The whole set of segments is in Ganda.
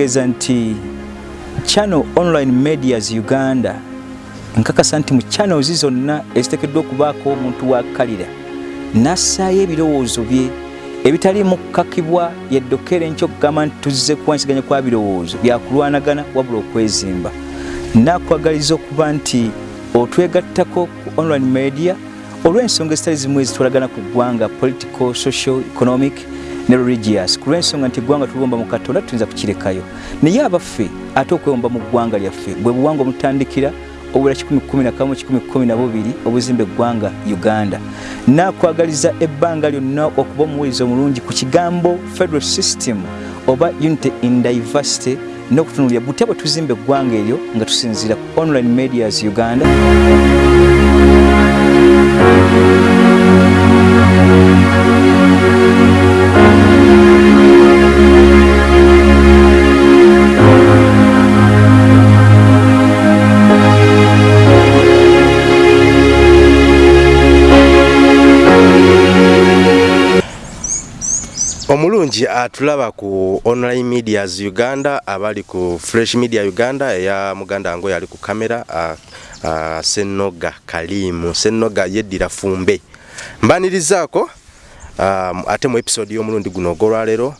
kitegeeza nti channel online medias uganda nkakasa nti mu channels zonna eziteekeddwa okubaako omuntu wakalira nassaayo ebirowoozo bye ebitaliimu kukakibwa yeddokere enkyo okugamba nti tuzze kuwansiganya kwa birowoozo byakulwanagana wabula okwezimba. Nakwagaliza okuba nti otwegattako ku online media olw'ensonga ezitali zimu ezitwalagana ku ggwanga political social economic ne religious. Ku lw'ensonga nti eggwanga tuliwomba mu katonda tuyinza kukirekayo. Naye abaffe ate okwewomba mu ggwanga lyaffe bwe buwanga omutandikira obula 111 obuzimba eggwanga uganda. Nakwagaliza ebbanga lyonna okuba omuwuliza omulungi ku kigambo federal system oba unity in diversity n'okutunulira butya bwe tuzimba eggwanga eryo nga tusinziira ku online medias uganda omulungi atulaba ku online medias uganda abali ku fresh media uganda eya muganda ngo yali ku kamera senoga kalimu senoga yeddira fumbe. Mbanirizaako ate mu episode y'omulundi guno ogwolwaleero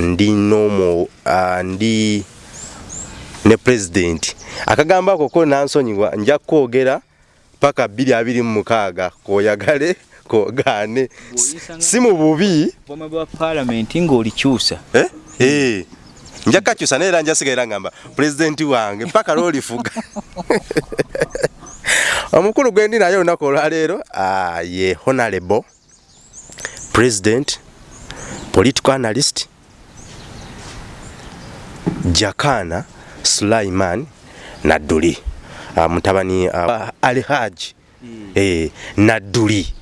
ndi nomo uh, ndi ne president. Akagambo ako ko nansonyiwa nja kwogera paka 226 koyagale kogane si mu bubi? bwa palamenti ng'olikyusa. Eh? hey. nja kakyusa naye era njasigaira ngamba pulezidenti wange mpaka lwolifuga. Omukulu gwendi naye olunaku olwaleero ah, ye honorable president political analyst jakana sulaiman nadduli. Uh, mutabani uh, alihaji mm. eh, nadduli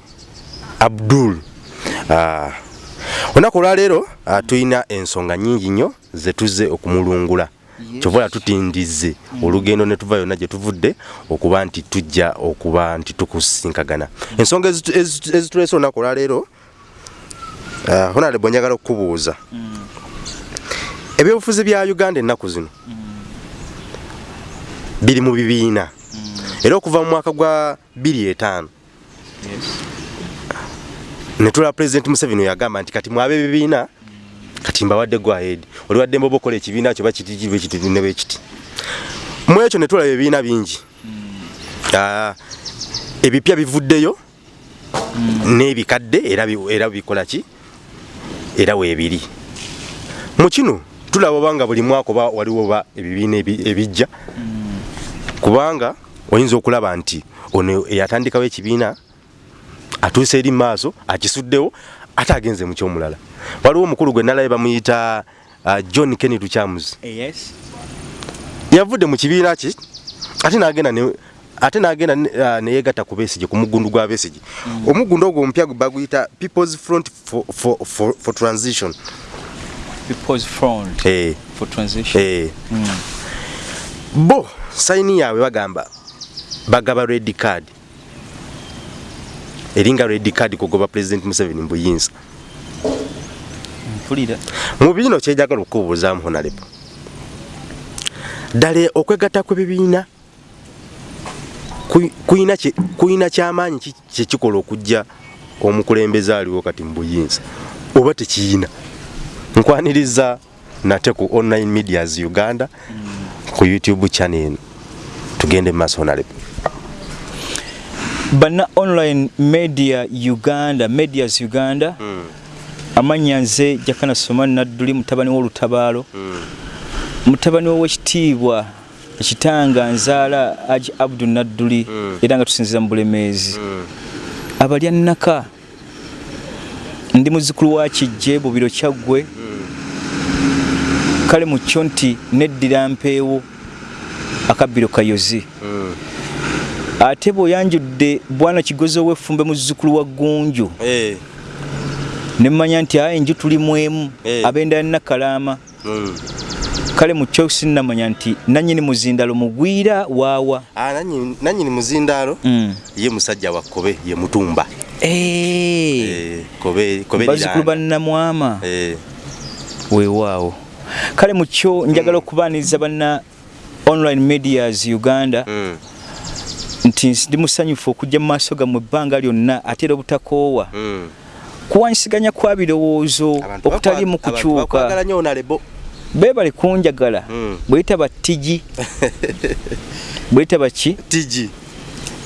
abdul uh, olunaku olwaleero uh, tulina ensonga nyingi nnyo zetuze okumulungula yes. kyovola tutindize mm. olugendo ne tuva yonna gye tuvudde okuba nti tujja okuba nti tukusinkagana mm. ensonga ezituleese olunaku olwaleero uh, honalebo njagala okukubuuza mm. ebyobufuzi bya uganda ennaku zino mm. biri mu bibiina mm. era okuva mu mwaka gwa 25 yes. Netula president Museveni yagamba nti kati mwabe bibiina mm. kati mbawadde gwa head. Oli wadde mbobo kole ekibiina kyo bakitijibe kiti ne bekiti mu ekyo netula ebibiina bingi. Uh, ebipya bivuddeyo n'ebikadde era era bikola ki? Era weebiri mu kino tulaba obanga buli mwaka oba waliwo ba ebibiina ebijja. Kubanga oyinza okulaba nti ono eyatandikawo ekibiina atuuse eri maaso akisuddewo ate agenze mu kyomulala waliwo omukulu gwe nalabe bamuyita uh, john kenny tuchamus yes. yavudde mu kibiina ki ate nagenda ne ate nagenda uh, neyegatta ku besige ku mugundu gwa besige mm. omugundu ogwo omupya baguyita people's front for, for, for, for transition people's front hey. for transition hey. mm. bo sayini yaabwe bagamba bagaba red card eringa red card kugoba president Museveni mbuyinza. Mpulira. Mu bino kyejagala okubuuzaamu honalebo ddala okwegatta kw'ebibiina kuyina kyamaanyi kyekikola okujja omukulembeze aliwo kati mbuyinza oba tekiyina? Nkwaniriza nate ku online medias uganda ku youtube channel. Eno tugende mu maaso honalebo bana online media uganda medias uganda mm. amanya nze jakana somani nadduli mutabani w'olutabaalo mm. mutabani w'owekitiibwa ekitanga nzaala aji abdu nadduli mm. era nga tusinziza mu bulemeezi mm. abalya nnaka ndi muzukulu wa kijje bubiro kyaggwe mm. kale mu kyo nti neddira mpeewo akabbiro kayozi mm. Ate bw'oyanjudde bwana kigozi ow'effumbe muzzukulu wa gunju. Hey. ne mmanya nti aye enju tuli mwemu. Hey. abendera nakalaama. Mm. kale mu kyo sinnamanya nti nannyini muzindaalo mugwira waawa. Ah, nannyini muzindaalo mm. ye musajja wa kobe ye mutumba. Kobe bazukulu bannamwama weewaawo. Kale mukyo njagala okubaaniriza banna online medias uganda. Mm. Nti ndi musanyufu okujja mu maaso gammwe ebbanga lyonna ate era obutakoowa Mm. kuwanyisiganya kwa birowoozo abantu bakwagala kukyuka beebale kunjagala. Mm. bweyitaba tigi bweyitaba ki? Tigi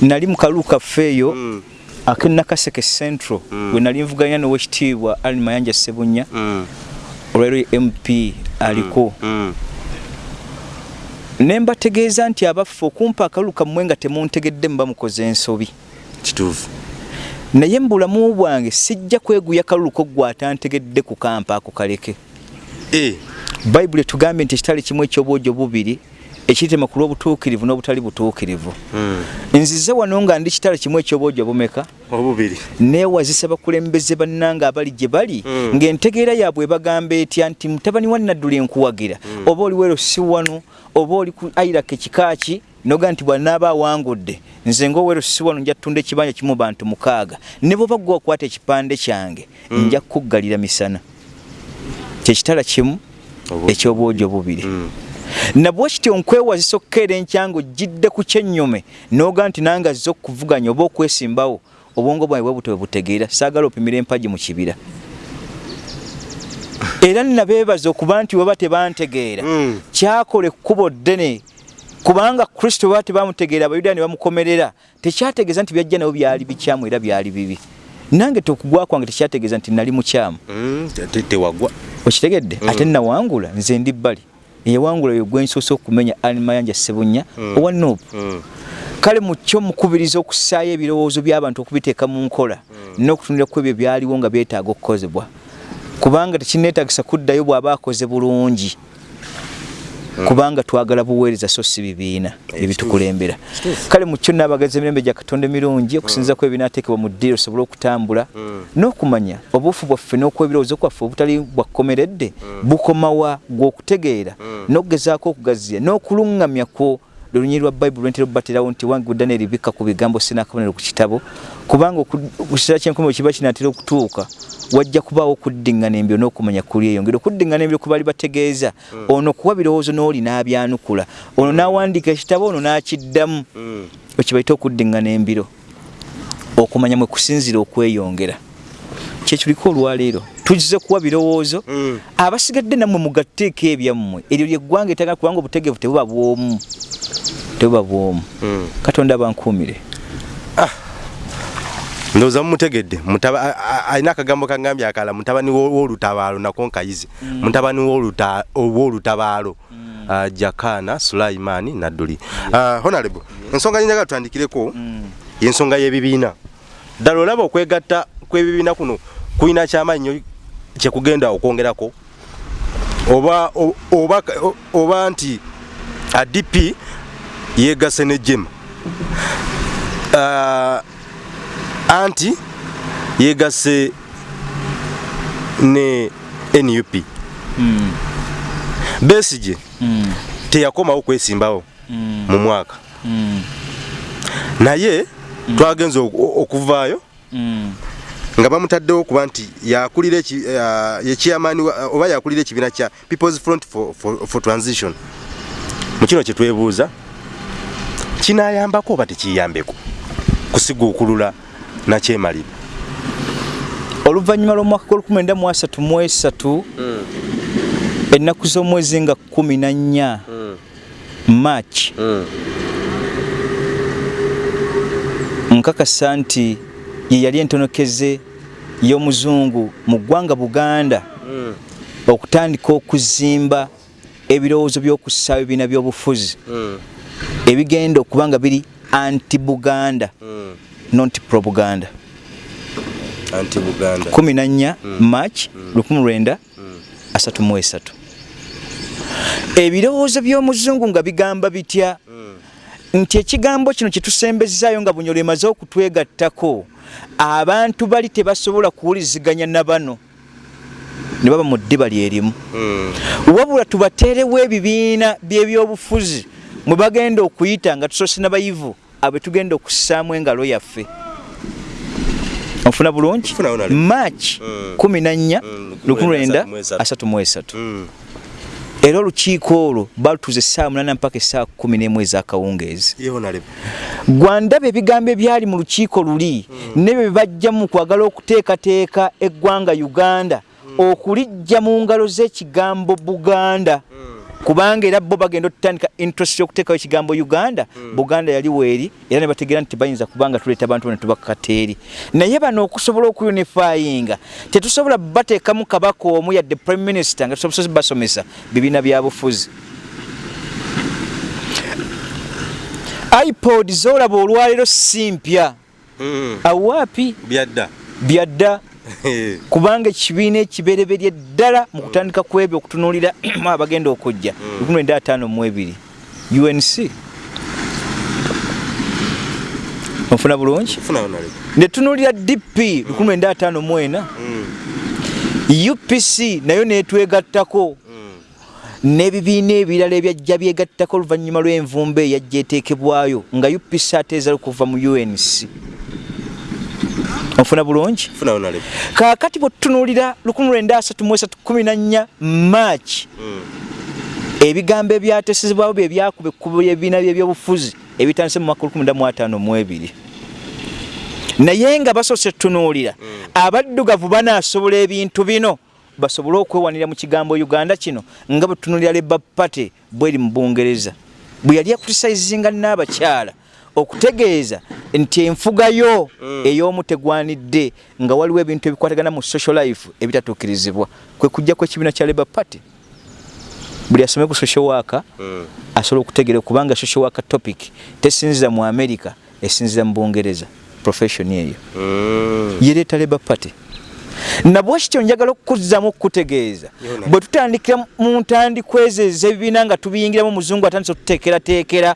nali mu kalulu kaffe eyo Mm. ak'enakaseke central bwe nali nvuganya n'owekitiibwa ali mayanja sebunya olwaliro ye mp aliko. Ne mbategeeza nti abaffe okumpa akalulu kammwe nga temuntegedde muba mukoze ensobi? Kituufu. Naye mu bulamu bwange sijja kweguya kaluluko gwe atantegedde ku kampa ako kaleke. Eh. bayibuli etugambye nti ekitale kimu ekyobwojo bubiri ekiyitema ku lw'obutuukirivu n'obutali butuukirivu. Mm. nzize wano nga ndi kitale kimu ekyobwojo bumeka? Obubiri. Neewazisa bakulembeze bannanga abali gye bali Mm. ng'entegeera yaabwe bagamba etya nti mutabani wa naddula enkuwagira oba oli wero si wano oba oli ku airaka ekikaaki noga nti bwanaaba awangudde nze ngaowero si wano nja ttunda ekibanja kimu bantu mukaaga. Ne bwoba gwe wakwata ekipande kyange nja kukuggalira misana. Kyekitala kimu Obwo- ekyobwojo bubiri Mm. Nabwe kityo nkwewazisa okukeera enkyango gidde ku kyennyume noga nti nange azze okuvuganya oba okwesimbawo obwongo bwange bwe butwe butegeera saagala opimira empagi mu kibira era nnabeebaza okuba nti weba tebantegeera Mm. kyakola ekkubo ddene kubanga kristo baba tebamutegeera abayudaaya ne bamukomerera tekyategeeza nti byajja nabo byali bikyamu era byali bibi nange tokugwa kwange tekyategeeza nti nali mukyamu Mm. Te- tewagwa okitegedde Mm. ate nawangula nze ndi bbali eyawangula yo gwensoose okumenya animayanja sebunya Mm. owa nopu Mm. kale mukyo mukubiriza okusaayo ebirowoozo by'abantu okubiteeka mu nkola n'okutunira ku ebyo byaliwo nga byetaaga okukozebwa kubanga tekineetagisa kuddayo bw'aba akoze bulungi kubanga twagala buweereza so si bibiina ebitukulembera. Kale mukyo naabagaza emirembe gya katonda emirungi okusinza ku ebinaateekebwa mu ddiiro osobole okutambula n'okumanya obuufu bwaffe n'okwebirowoozo kwaffe obutali bwakomeredde bukomawa gw'okutegeera n'okugezaako okugaziya n'okuluŋŋamyakwo lulunyi lwa bayibuli lwentera obubaterawo nti wange gudda neribikka ku bigambo sinakabonero ku kitabo kubanga okukiseera kyenkomero kiba kinatera okutuuka wajja kubaawo okuddiŋŋana embyo n'okumanya kuli eyo ngeri okuddiŋŋana embyo kubaali bategeeza ono kuwa birowoozo n'oli n'abyanukula ono n'awandiika ekitabo ono n'akiddamu. Mm. wekibaita okuddiŋŋana embiro okumanya mwe kusinzira okweyongera kyekiruliko olwaleero tugize kuwa birowoozo Mm. abasigadde nammwe mugatteeko ebyammwe. Eryo lyeggwanga etagala kubanga obutegeevu tebuba bwomu tebuba bwomu. Mm. katonda bankuumire ndowooza mumutegedde alina akagambo kagambye akala mutabani wo- w'olutabaalo nako nkayize. Mutabani w'oluta- w'olutabaalo Ah, jakana sulaimaani nadduli. Ah, honorable ensonga gyenjagala tutandikireko yensonga y'ebibiina. Ddala olaba okwegatta kw'ebibiina kuno kulina kyamaanyi kyekugenda okwongerako? Oba oba oba nti adp yeegase ne jema Ah, anti yeegase ne nup besige teyakomawo kwesimbawo mu mwaka. Naye twagenza oku- okuvaayo nga bamutaddewo kuba nti yakulira eki- ya- ye chairman wa- oba yakulira ekibiina kya people's front for, for, for transition. Mu kino kyetwebuuza kinayambako oba tekiyambeko kusiguukulula nakyemalira oluvannyuma lw'omwaka gw'1933 ennaku z'omwezi nga 14 march nkakasa nti ye yali entonokeze y'omuzungu mu ggwanga buganda okutandika okuzimba ebirowoozo by'okussaawo ebibiina by'obufuzi. Ebigenda okuba nga biri anti buganda not pro buganda anti buganda 14 march 1933 ebirowoozo by'omuzungu nga bigamba bitya nti ekigambo kino kyetusembezaayo nga bunyolo emaze okutwegattako abantu bali tebasobola kuwuliziganya na bano. Ne baba mu ddiba lyerimu wabula tubateerewo ebibiina by'ebyobufuzi mwe bagenda okuyita nga tusoose n'abayivu abwe tugenda okussaamu engalo yaffe. Nfuna bulungi. Mm. 14 Mm, 1933 era olukiiko olwo balutuza essaawa munana mpaka essaawa kumi n'emu ez'akawungeezi. Gwandaba ebigambo ebyali mu lukiiko luli nebyo bebajjamu kwagala okuteekateeka eggwanga uganda okulijja mu ngalo z'ekigambo buganda kubanga era bo bagenda otutandika interest yokuteekawo ekigambo uganda buganda yali weeri era ne bategeera nti bayinza kubanga tuleeta abantu bana tubakateeri naye bano okusobola okuyunifayinga tetusobola bateekamu kabaka omu yadde prime minister nga tusobola basomesa bibiina bya bufuzi. ipod zolaba olwaleero si mpya. Awaapi byadda. Byadda kubanga ekibiina ekibereberye ddala mu kutandika ku ebyo okutunuulira abagenda okujja. 1952 unc onfuna bulungi? Netunuulira dp 1954 upc nayo netwegattako. N'ebibiina ebirala ebyajja byegattako oluvannyuma lw'envumba eyajja eteekebwayo nga upc ateeza okuva mu unc onfuna bulungi? Funaonalebo kaakati bwetutunuulira 1934 march ebigambo ebyatesezebwawo bye byakuba ekkubo ly'ebibiina by'ebyobufuzi ebitandise mu mwaka 1952 naye nga basoose tutunuulira abaddugavu banaasobola ebintu bino basobole okwewanira mu kigambo uganda kino nga bwe tutunuulira leba pate bweri mu bungereza. Bwe yali akritisayizinga n'abakyala okutegeeza nti enfugayo ey'omu tegwanidde nga waliwo ebintu ebikwatagana mu social life ebitatuukirizibwa. Kwe kujja kw'ekibiina kya labour party. Buli asome ku social worker asobola okutegeera kubanga social worker topic tesinzira mu america esinzira mu bungereza profession eyo. Yereeta labour party. Nabwe kityo njagala okukuzzamu okukutegeeza bwe tutandikira mu ntandikwa ezo ez'ebibiina nga tubiyingiramu omuzungu atandise otuteekerateekera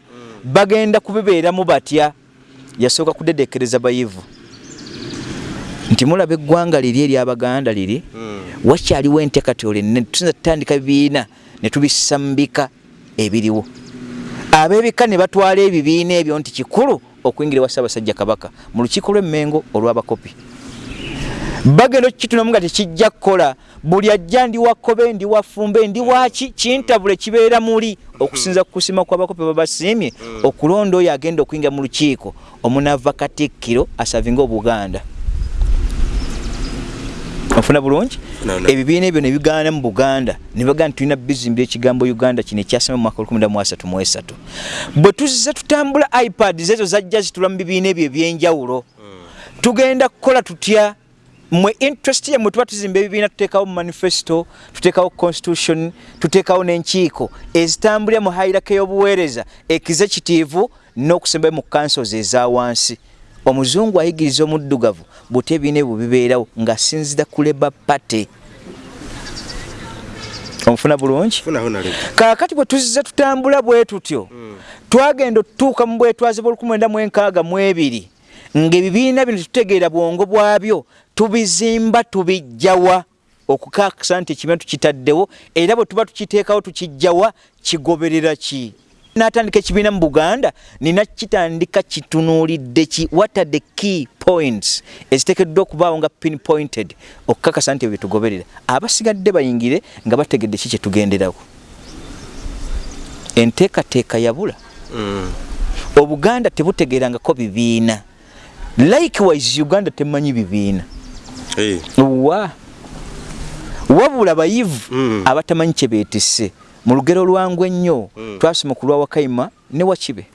bagenda kubibeeramu batya? Yasooka kudedekereza bayivu. Nti mulaba eggwanga liri eryabaganda liri wakyaliwo enteekateolo ennene tusinza tutandika bibiina ne tubissa mu bika ebiriwo. Ab'ebika ne batwala ebibiina ebyo nti kikulu okuyingira ewa ssaabasajja kabaka. Mu lukiiko lw'emmengo olw'abakopi bagenda okukitunamu nga tekijja kukola. Buli ajja ndi wakkobe ndi wafumbe ndi waki kintabule kibeera muli. Okusinza ku kusima kw'abakopi babasiimye okulonda oyo agenda okuyingira mu lukiiko. Omunaava katikkiro asavinga obuganda ofuna bulungi? Ebibiina ebyo ne bigaana mu buganda. Ne bagamba nti tulina bizimbi ekigambo uganda kino ekyasema mu mwaka 1933 bwe tuzize tutambula ipad ezo zajja zitula mu bibiina ebyo ebyenjawulo. Tugenda kukola tutya mwe interest yamwe tuba tuzimba ebibiina tuteekawo mu manifesto tuteekawo constitution tuteekawo n'enkiiko ezitambulira mu hairaka y'obuweereza executive n'okusembayo mu councils eza wansi. Omuzungu ayigiriza omuddugavu buti ebibiina ebyo bibeerawo ng'asinzira ku labour party. Omufuna bulungi? Kaakati bwe tuzize tutambula bwe tutyo twagenda otutuuka mu bwetwaze bwa 1962 ng'ebibiina bino tetutegeera bwongo bwabyo tubizimba tubijjawa okukakasa nti ekibiina tukitaddewo era bwe tuba tukiteekawo tukijjawa kigoberera ki? Natandika ekibiina mu buganda nina kitandika kitunuulidde ki? What are the key points eziteekeddwa okubaawo nga pinpointed? Okukakasa nti ebyo byetugoberera abasigadde bayingire nga bategedde ki kyetugenderawo enteekateeka yabula obuganda tebutegeerangako bibiina. Likewise uganda temanyi bibiina wa? Wabula bayivu Mm. abatamanyi kye beetisse. Mu lugero lwangu ennyo twasoma ku lwa wakayima ne wakibe.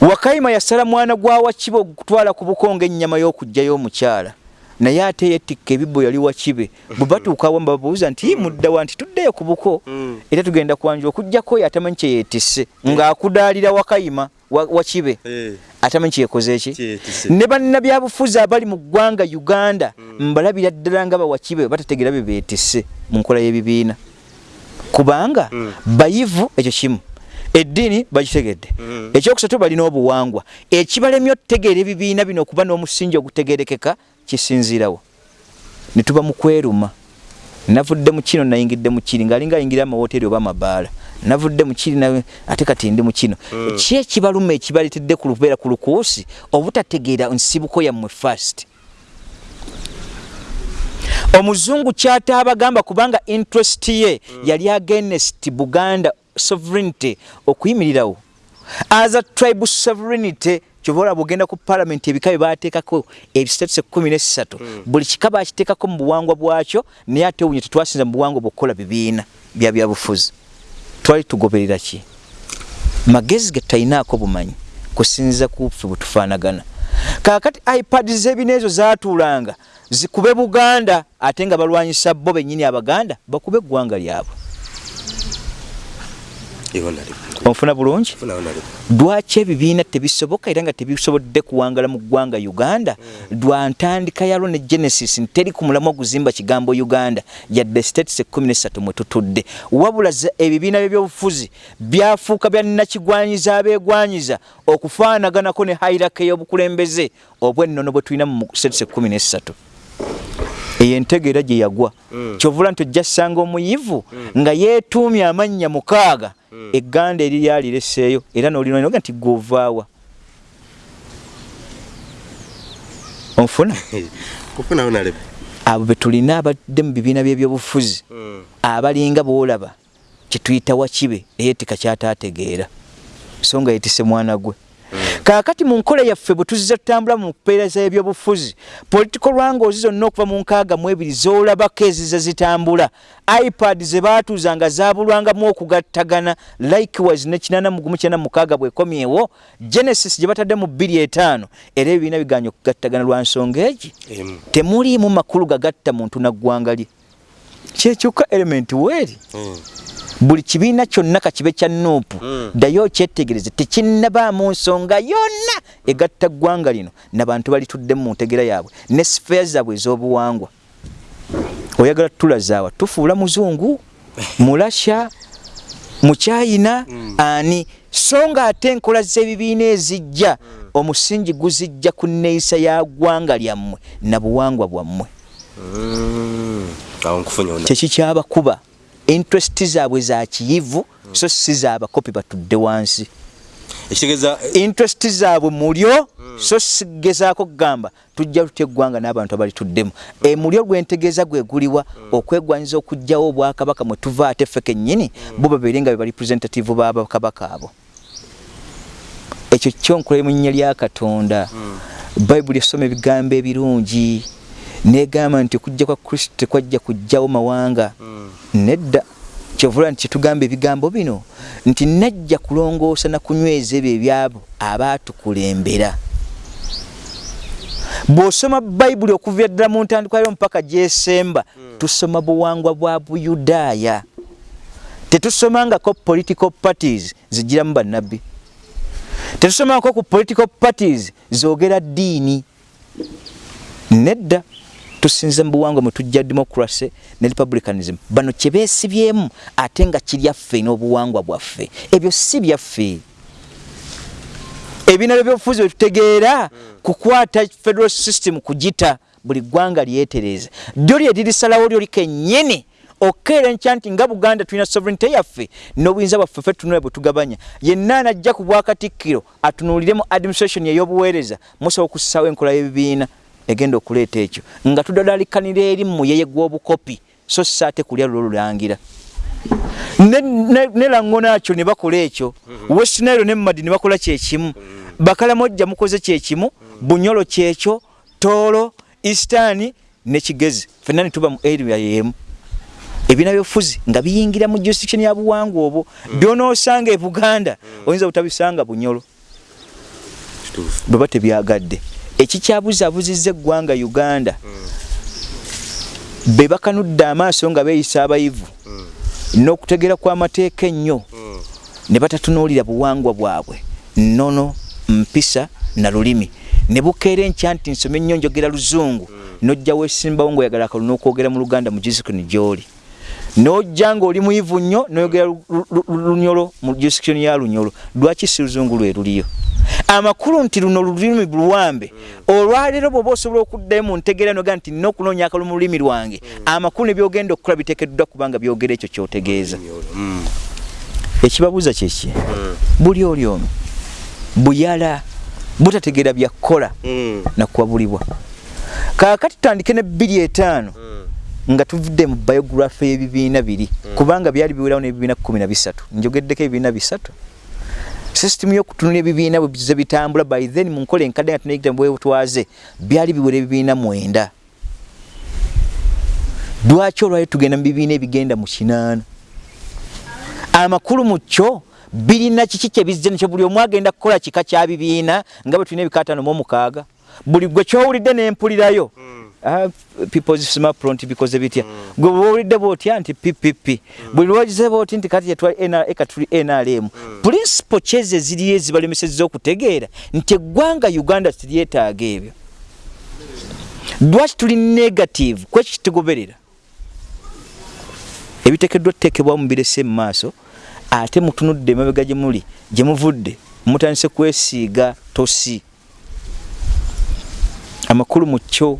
Wakayima yasala mwana gwa wakibe okutwala ku buko ng'ennyama y'okugjayo omukyala. Naye ate yetikka ebibbo yali wakibe. Bwe batuukawo mbabuuza nti "Ii, muddawa nti tuddeyo ku buko. Mm. era tugenda kwanjula okugjako oyo atamanyi kye yeetisse. Ng'akudaalira wakayima wa- wakibe atamanyi kyekoze eki Kyeyeetisse. ne bannabyabufuzi abali mu ggwanga uganda mbalabira ddala nga bawakibe batategeera bye beetisse mu nkola y'ebibiina. Kubanga bayivu ekyo kimu. Eddiini bagitegedde. Ekyokusatu balina obuwangwa. Ekibalemye okutegeera ebibiina bino okuba n'omusingi ogutegerekeka kisinziirawo. Ne tuba mu kweruma. Navudde mu kino nayingidde mu kiri ngaalinga ayingira amawoteeri oba amabaala navudde mu kiri na- ate kati ndi mu kino. Ki ekibaluma ekibaleetedde ku lubeera ku lukuusi obutategeera nsibuko yammwe fast omuzungu kyataabagamba kubanga interest ye yali against buganda sovereignty okuyimirirawo as a tribe sovereignty kyova olaba ogenda ku palamenti ebika bye baateekako ebistatuse kumi nesatu buli kika bakiteekako mu buwangwa bwakyo naye ate owunye tetwasinza mu buwangwa bwokukola bibiina bya byabufuzi twali tugoberera ki? Magezi ge talinaako bumanyi kusinziza ku ffe bwe tufaanagana. Kaakati ipad zebina ezo zaatuulanga zikube buganda ate nga balwanyisa bo bennyini abaganda bakube eggwanga lyabwe onfuna bulungi? Lwaki ebibiina tebisoboka era nga tebisobodde kuwangala mu ggwanga uganda? Lwa ntandika yalwo ne genesis nteri ku mulamu oguzimba kigambo uganda. Yadde states 13 mwe tutudde. Wabula ebibiina byebyobufuzi byafuuka byannakigwanyiza abeegwanyiza okufaanaganako ne hairaka ey'obukulembeze obwennono bwe tulina mu states 13 eyo entegeera gye yagwa. Mm. kyovula nti ojja ssanga omuyivu mm. nga yeetuumye amannya mukaaga. Egganda eriri alireseeyo era nolinoga nti govaawa onfuna? Abo betulina abadde mu bibiina byebyobufuzi abalinga boolaba kyetuyita wakibe eyeetika kyataategeera so nga yetise mwana gwe kaakati mu nkola yaffe bwe tuziza tutambula mu mpeereza ebyobufuzi political rangles zonna okuva mu nkaaga mu ebiri z'olabako eziza zitambula. ipad ze baatuuzanga zaabulwangamu okugattagana likewise ne kinana mugumu kyana mukaaga bwekomyewo genesis gye batadde mu bbiri etaano era ebibiina biganya okugattagana lwa nsonga egi. Temuliimu makulu gagatta muntu naggwanga lye. Kyekyuka element weeri mm. Buli kibiina kyonna kakibe kya nuupu mm. ddayo okyetegereze tekinnabaamu nsonga yonna egatta ggwanga lino nabantu balituddemu mu ntegera yaabwe ne sifeya zaabwe ez'obuwangwa oyagala tutulazaawa tufuula muzungu mulasha mukyayina mm. ani so nga ate enkola z'ebibiina ezijja mm. omusingi guzijja ku neeyisa ya ggwanga lyammwe na buwangwa bwammwe mm. kyekikyabakuba interest zaabwe za kiyivu mm. so si zaabakopi batudde wansi ekitegeeza interest zaabwe mulyo mm. so sigezaako kugamba tujja tutya eggwanga n'abantu abalituddemu mm. e mulyo gwentegeeza gweguliwa mm. okwegwanyiza okugjawo obwakabaka mwe tuva ate ffe kennyini mm. bo babeere nga be barepresentative babakabaka abo ekyo kyonkola mu nnya lya katonda mm. bayibuli esoma ebigambo ebirungi negamba nti okujja kwa kristo tekwajja kujjawo mawanga. Mm. nedda kyovula nti kyetugamba ebigambo bino nti najja kulongoosa nakunyweza ebyo ebyabo abaatukulembera bw'osoma bayibuli okuva ddala mu ntandikwayo mpaka gyesemba mm. tusoma buwangwa bwa buyudaaya. Tetusomangako political parties zigiramu bannabbi. Tetusomangako ku political parties zogera ddiini. Nedda tusinze mu buwangwa mwe tujja democracy ne republicanism. Bano kye beesibyemu ate nga kiryaffe n'obuwangwa bwaffe. Ebyo si byaffe. Ebiina byebyobufuzi bwe tutegeera kukwata federal system kugita buli ggwanga lyetereza lyo lye lirisalawo lyoli kennyini okeera enkya nti nga buganda tulina sovereignty yaffe n'obuyinza bwaffe ffe tunula bwe tugabanya. Yenna anajja ku bwakatikkiro atunuuliremu administration ey'obuweereza musobola okussaawo enkola y'ebibiina egenda okuleeta ekyo. Nga tudalalikanira eri muyeye gw'obukopi so saate kulya lulo lulangira. Ne langono akyo ne bakola ekyo. Mhm. westnairo ne mumadi ne bakola kyekimu mhm. bakalamojja mukoze kyekimu mhm. bunyolo kyekyo toolo eastani ne kigezi. Fenna ne tuba mu area yemu. Ebina byofuzi nga biyingira mu jurisdiction ya buwangwa obwo. Byonoosanga e buganda oyinza butabisanga bunyolo. Bwe ba tebyagadde ekikyabuzabuzizza eggwanga uganda. Be bakanudde amaaso nga beeyisa abayivu n'okutegera kw'amateeka ennyo ne batatunuulira buwangwa bwabwe. Nnono mpisa na lulimi. Ne bukeera enkya nti nsome ennyo njogera luzungu nojja weesimbawo ngaoyagala akalu n'okwogera mu luganda mu jurisdiction gy'oli n'ojja ng'oli muyivu nnyo n'oyogera lunyolo mu jurisdiction ya lunyolo. Lwaki si luzungu lwe luliyo? Amakulu nti luno lulimi luwambe olwaleero bwoba osobola okuddayo mu ntegeera noga nti nina okunoonya akalu mu lulimi lwange amakulu nebyogenda okukola biteekeddwa kubanga byogera ekyo kyotegeeza. Ekibabuuza kyeki buli oli omu buyala butategeera byakukola nakuwabulibwa kaakati tutandike ne bbiri etaano nga tuvudde mu biography y'ebibiina biri kubanga byali biwerawo n'ebibiina kumi na bisatu. Njogeddeko ebibiina bisatu. System y'okutunula ebibiina bwe bize bitambula by then mu nkola enkadde nga tunayigita mu bwebutwaze byali biwera ebibiina mwenda. Lwaki olwali tugenda mu bibiina ebigenda mu kinaana? Amakulu mu kyo birina kiki kyebizze nekyo buli omu agenda kukola kika kya bibiina nga bwe tulina ebikaatano mu omukaaga buli gwe kyowulidde nempulirayo Ah, smart prompt because bitya gwe bwowulidde bwotya nti ppp buli lwogize bwoti nti kati yetwali eka tuli nrm principle kyeze ziriyo ezibalemesezza okutegeera nti eggwanga uganda tiryetaaga ebyo. Lwaki tuli negative? Kweki kitugoberera ebiteekeddwa tuteekebwa mu birese mu maaso ate mutunudde emabega gye muli gye muvudde mutandise kwesiiga tosi. Amakulu mu kyo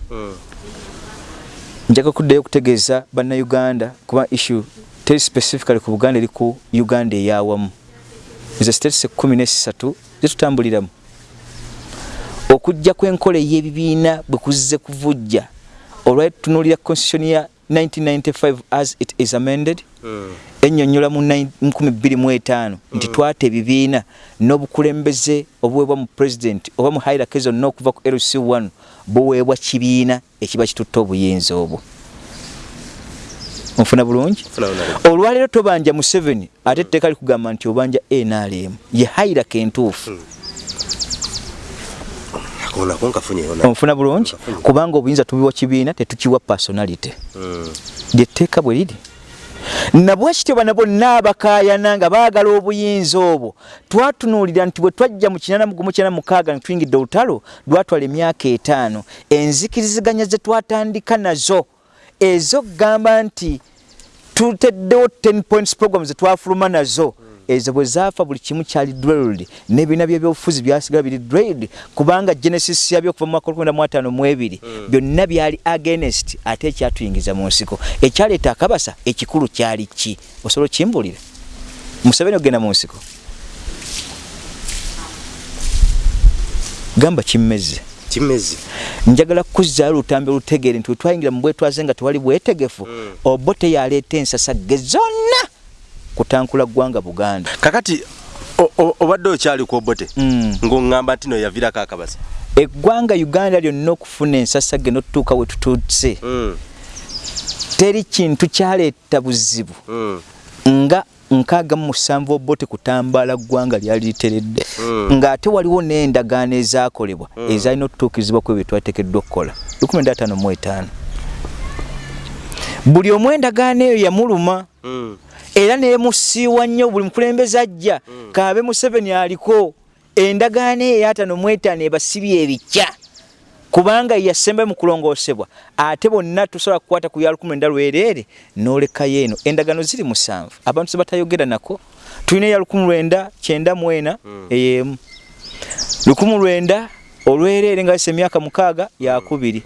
njaga kuddayo okutegeeza bannayuganda kuba issue teri specifically ku buganda eri ku uganda eyawamu. Ezo states ekkumi nesatu zitutambuliramu okujja kw'enkola ey'ebibiina bwe kuzze kuvujja olwali tutunuulira constitution ya 1995 as it is amended ennyonnyola mu 2025 nti twata ebibiina n'obukulembeze obuweebwa mu president oba mu hierarchy zonna okuva ku lc1 buweebwa kibiina ekiba kitutte obuyinza obwo. Nfuna bulungi? Olwaleero tobanja mu 7 ate etteeka likugamba nti obanja nrm ye hierarchy entuufu. Onfuna bulungi? Kubanga obuyinza tubiwa kibiina tetukiwa personality. Lyetteeka bwe liri nabwekityo bana bonna abakayana nga baagala obuyinza obwo. Twatunuulira nti bwe twajja mu kinana mugumu kyana mukaaga ne tuyingidde olutalo lwatwala emyaka etaano. Enzikiriziganya ze twatandika nazo ezo kugamba nti tuteddewo 10 points program ze twafuluma nazo ezo bwe zaafa buli kimu kyali drilled n'ebibiina by'ebyobufuzi byasigala biri drilled kubanga genesis yabyo okuva mu mwaka olukumi mu ataano mu ebiri byonna byali against ate ekyatuyingiza mu nsiko. Ekyaleeta akabasa ekikulu kyali ki? Osobola okimbulira museveni okgenda mu nsiko. Gamba kimmeze. Kimezi njagala kuzzaayo olutambi olutegeere nti wetwayingira mu bwetwaze nga tewali bwetegefu obo teyaleeta ensasage zonna kutankula ggwanga buganda. Kakati obadde okyali ku obote Mm. ng'oŋŋamba nti no yaviirako akabasa eggwanga uganda lyonna okufuna ensasage n'otutuuka we tutuutse Mm, teri kintu kyaleeta buzibu. Mm, nga nkaaga mu musanvu obote kutambaala ggwanga lyali literedde Mm. ng'ate waliwo n'endagaano ezaakolebwa ezalina okutuukirizibwa ku ebyo twateekeddwa okukola. 15 buli omu endagaano eyo yamuluma mm. Era neemusiiwa nnyo buli mukulembeze ajja. Kaabe museveni aliko endagaano eyatano mwetaano ebasibye ebikya kubanga yasembe mu kulongoosebwa. Ate bonna tusobola kukwata ku ya lukumi enda lwereere n'olekayo eno. Endagaano ziri musanvu. Abantu ze batayogera nako. Tulina eya lukumi lwenda kyenda mu ena ey'emu. Lukumi lwenda olwereere nga yisa emyaka mukaaga yakubiri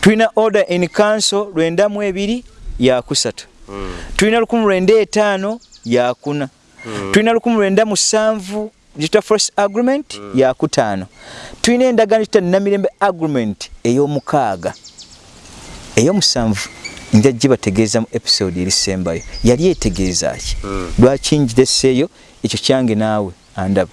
tulina order in council lwenda mu ebiri yakusatu tulina lukumi lwenda etaano yakuna tulina lukumi lwenda musanvu gituta forest agreement yakutaano tulina endagaano gituta namirembe agreement ey'omukaaga ey'omusanvu. Nja gibategeeza mu episode erisembayo. Yali etegeeza ki? Lwaki ngireseeyo ekyo kyange naawe andaba.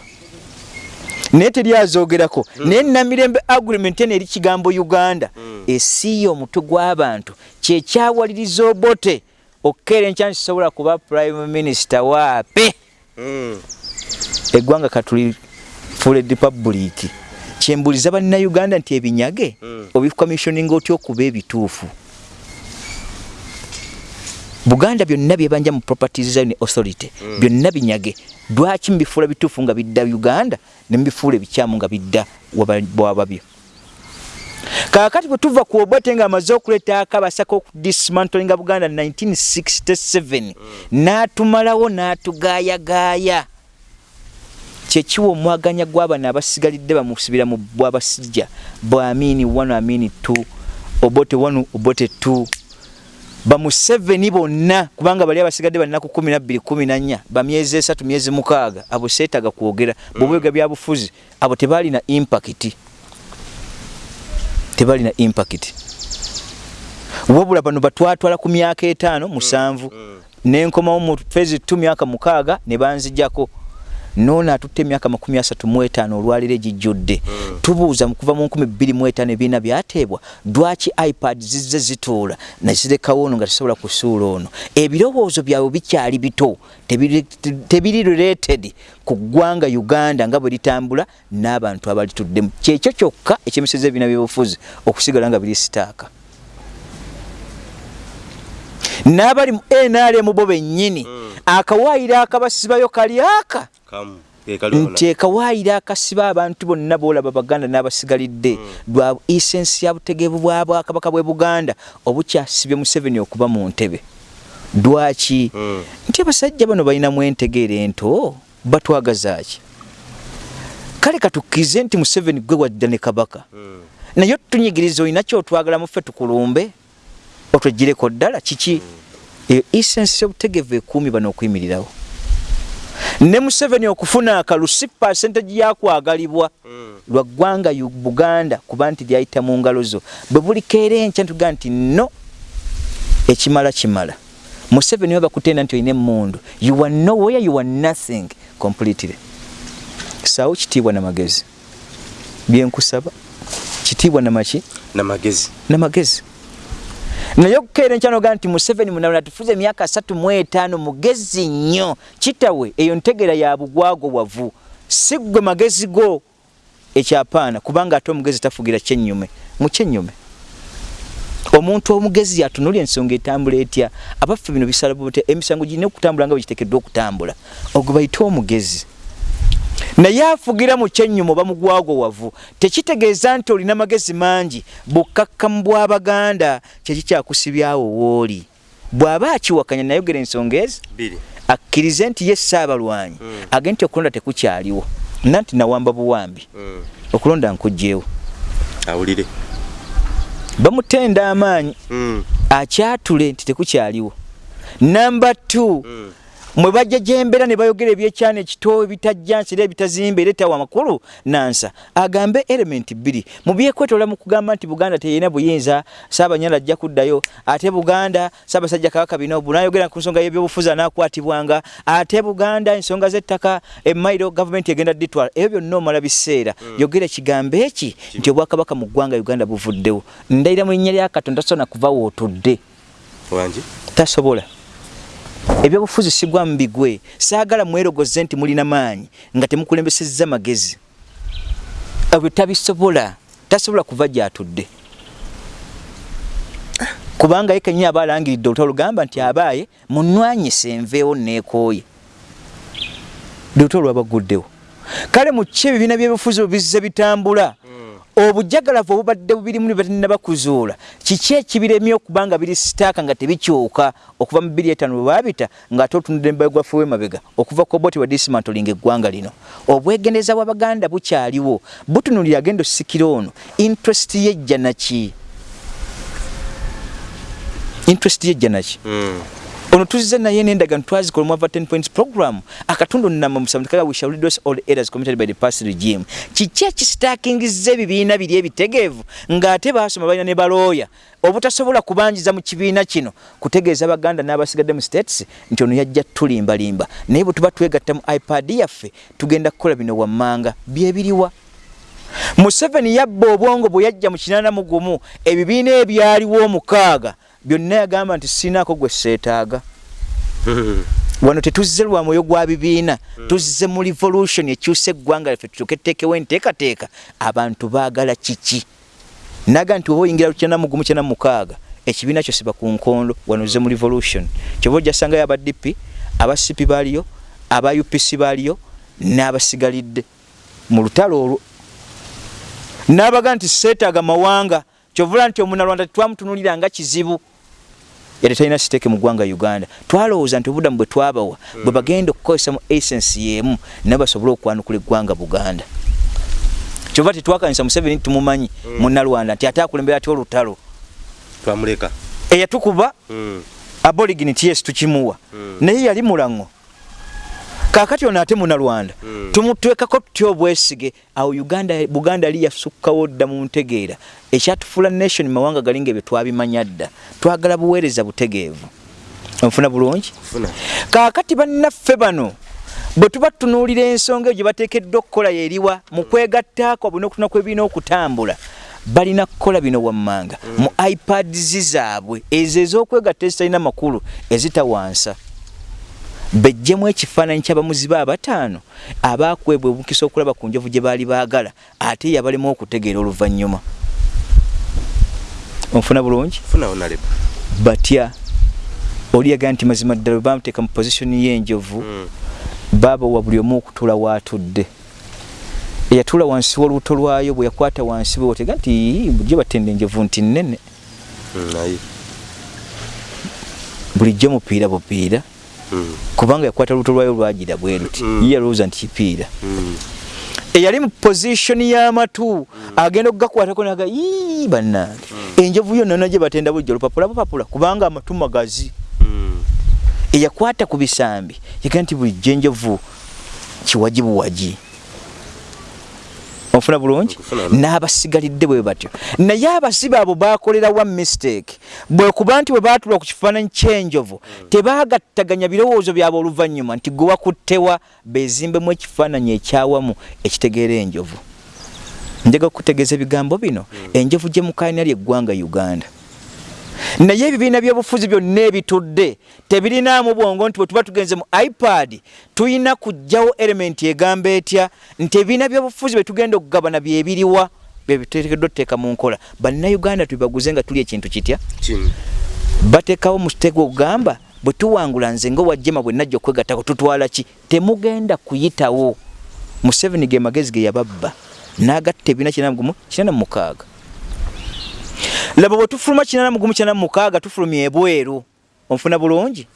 Naye teryazoogerako. Naye namirembe agreement eno eri kigambo uganda. Esiiya omutwe gw'abantu. Kyekyawaliriza obote okukeera enkya nkisobola kuba prime minister waape Mm. eggwanga katulifuula edipabuliiki kyembuliza bannayuganda nti ebinyage obikomissioninga otya okuba ebituufu? Buganda byonna byebanja mu properties zone authority byonna binyage lwaki mubifuula bituufu nga bidda uganda nemubifuula ebikyamu nga bidda waba- bwababyo kaakati bwe tuva ku obote nga amaze okuleeta akabasaka okudismantlinga buganda 1967 n'atumalawo n'atugaayagaaya kyekiwa omwaganya gw'abana abasigalidde bamusibira mu bwabasijja bwamini 1 amini 2 obote 1 obote 2 bamuseveni bonna kubanga bali abasigadde banaku 12 14 bamyezi esatu myezi mukaaga abo seetaga kwogera. Bwobwega byabufuzi abo tebalina impakiti tebalina impakiti wabula bano batwatwala ku myaka etaano musanvu Mm. nenkomawo mu fezi tu myaka mukaaga ne banzijjako noono atutte emyaka makumi asatu mu etaano olwaliro egijjudde. Mm. tubuuza mu kuva mu nkumi bbiri mu etaano ebiina byateebwa lwaki ipad zizze zituula nazirekawo ono nga tesobola kusuula ono? Ebirowoozo byabwe bikyali bito tebiri related ku ggwanga uganda nga bwe litambula n'abantu abalituddemu kyekyo kyokka ekyemiseza ebiina byobufuzi okusigala nga biri sitaaka. N'abali mu nrm bo bennyini akawaayiro akabasibayo kali aka? Nti ekawaayiro akasiba abantu bonna boolaba baganda n'abasigalidde lwa isensi ya butegeevu bwa bwakabaka bw'e buganda obukyasibye museveni okuba mu ntebe. Lwaki? Mm. nti abasajja bano balinamu entegeera ento batwagazaaki kale katukkirize nti museveni gwe wadda ne kabaka. Mm. naye tunyigiriza olina kyotwagalamu ffe tukulumbe. Otwegireko ddala kiki eyo isensi y'obutegevu ekuumi bano okuyimirirawo ne museveni okufuna akalusi pasentage yakwagalibwa Mm. lwa ggwanga buganda kuba nti lyayita mu ngalo zo. Bwe bulikeera enkya ntuga nti no ekimala kimala. Museveni oba kutenda nti olina emmundu. You are nowhere you are nothing completely. Saawo kitiibwa namagezi. Byenkusaba kitiibwa namaki namagezi. Namagezi naye okukeera enkyanoga nti museveni munalona tufuze emyaka asatu mu etaano mugezi nnyo. Kitawe eyo ntegeera ya bugwago wavu si ggwe magezi go ekyapaana kubanga ate omugezi tafugira kyennyume. Mu kyennyume. Omuntu omugezi atunulya ensonga etambula etya? Abaffe bino bisala bute emisango girina okutambula nga bwe giteekeddwa okutambula. Ogwe bayite omugezi naye afugira mu kyennyumu oba mugwago wavu tekitegeeza nti olina magezi mangi bukkakkamu bw'abaganda kyekikyakusibyawo wooli bw'aba akiwakanya nayogera ensonga ezi akkirize nti ye saabalwanyi Mm. age nti okulonda tekukyaliwo nanti nawamba buwambi Mm. okulonda nkugjeewo awulire bamutenda amaanyi Mm. akyatule nti tekukyaliwo namba t Mm. Mwe bajja gyembeera ne bayogera ebyekyana ekito ebitajja nsira ebitazimba era etawa amakulu nansa agambe element bbiri. Mu byekwetoola mu kugamba nti buganda teyina buyinza saabanyala ajja kuddayo. Ate buganda saabasajja kabaka binobu nayogera ku nsonga y'ebyobufuzi anaakwatibwanga ate buganda ensonga z'ettaka emairo gavumenti egenda ditwala ebyo byonna omala biseera. Yogera kigambo eki nti obwakabaka mu ggwanga uganda buvuddewo. Ndayira mu linnya lya katonda tasobola kuva wootudde wangi tasobola ebyobufuzi sigwa mu bigwe saagala mwerogoze nti mulina maanyi nga temukulembesezza magezi. Ebyo tabisobola tasobola kuva gyatudde. Kubanga ye kenyini aba alangiridde olutalo lugamba nti abaaye munwanyise enveewo neekooye lutalo lwabaguddewo kale mu ki ebibiina byebufuzi bwe bizze bitambula obujagalavu obubadde bubirimu batanna bakuzuula. Kiki ekibiremye okuba nga biri sitaaka nga tebikyuka okuva mu 25 bwe baabita ng'ate otunudde embayo gwaffe w'emabega okuva koboti wa dismantoling eggwanga lino? Obwegendeza bw'abaganda bukyaliwo. Butunulira agenda osikira ono. Interest yejja naki interest yejja naki Mm. Ono tuzze naye n'endagaano twazikola mu ava 10 points program. Akatundu nnamba musanvu tekaga we shall reduce all errors committed by the past regime. Kiki ekisitaakingizza ebibiina biri ebitegeevu ng'ate baasoma balina ne balooya? Obutasobola kubanjiza mu kibiina kino kutegeeza baganda n'abasigadde mu states nti ono yajja tulimbalimba. Naye bwe tuba twegatta mu ipad yaffe tugenda kukola bino wammanga. Byebiriwa museveni yabba obwongo bwe yajja mu kinaana mu gumu. Ebibiina ebyaliwo omukaaga byonna yagamba nti sinaako gwe seetaaga. Wano tetuzze lwa mwoyo gwa bibiina tuzze mu revolution ekyusa eggwanga lyaffe tutuke tuteekewo enteekateeka. Abantu baagala kiki? Naga nti oba oyingira lukyana mugumu kyana mukaaga ekibiina kyo siba ku nkondo wano ozze mu revolution. Kyoba ojja sangayo aba dp aba cp baaliyo aba upc baaliyo n'abasigalidde. Mu lutalo olwo n'abaga nti seetaaga mawanga kyovula nti omunalwanda tetwamutunulira nga kizibu yali talina siteeke mu ggwanga uganda. Twalowooza nti obuddamu bwe twabawa bwe bagenda okukozesa mu essence y'emu nabo basobole okwanukula eggwanga buganda. Kyova tetwakanisa museveni tumumanyi munnalwanda nti ate akulembera atya olutalo. Eyatukuba Mm. aborigini tyesi tukimuwa. Mm. naye yali mulango kakati ono ate munalwanda tumutwekako tutya obwesige? Awo uganda buganda yali yasukkawo dda mu ntegeera. Ekyatufuula nation mawanga galinga ebyo twabimanya dda. Twagala buweereza butegeevu. Onfuna bulungi? Funa. kaakati bannaffe bano bwe tuba tutunuulira ensonga eyo gye bateekeddwa okukola yeriwa mu kwegattaako buli n'okutuna kwebirina okutambula balina kukola bino wammanga. Mu ipads zaabwe ezo ez'okwegatta ezitalina makulu ezitawansa bejjemu ekifaananyi ky'abamuziba abataano abaakwebwa obukisa okulaba ku njovu gye baali baagala ate yabalemu okutegeera oluvannyuma onfuna bulungi batya oli yagaa nti mazima ddala bwe bamuteeka mu positioni y'enjovu Mm. baaba wa buli omu okutuula waatudde eyatuula wansi w'olubuto lwayo bwe yakwata wansi bwe otega nti bulijjo batenda enjovu nti nnene Mm, naye. bulijjo mupiira bupiira. Kubanga yakwata olubuto lwayo lwagira bwe luti Mm. ye yalowooza nti kipiira Mm. eyali mu positioni y'amatu agenda okugakwatako naga ii bannange enjovu yonna yonna gye batenda bulijjo lupapula bupapula kubanga amatu magazi Mm. eyakwata ku bisambi yagaa nti bulijjo enjovu kiwagi buwagi onfuna bulungi? N'abasigalidde bwe batyo. Naye abasibe abo bakolerawa mistake. Bwe kuba nti bwe baatula ku kifaananyi ky'enjovu tebaagattaganya birowoozo byabwe oluvannyuma nti gwe wakuttewa beezimbemu ekifaananyi ekyawamu ekitegeera enjovu. Njaga kukutegeeza ebigambo bino. Enjovu gye mukaanira ly'eggwanga uganda naye ebibiina by'obufuzi byonna ebitudde tebirinaamu bwongo nti bwe tuba tugenze mu ipad tulina kugjawo elementi egamba etya nti ebibiina by'obufuzi bye tugenda okugabana byebiriwa byebiteekeddwa tuteeka mu nkola. Bannayuganda tubibaguze nga tuli ekintu kitya? Bateekawo mutego ogamba bwe tuwangula nze nga wajjema bwe najja okwegattako tutwala ki? Temugenda kuyitawo. Museveni ge magezi ge yababba n'agatta ebiina kinana mugumu kinana mu mukaaga laba bwe tufuluma kinana mugumu kinana mu mukaaga tufulumya ebweru onfuna bulungi?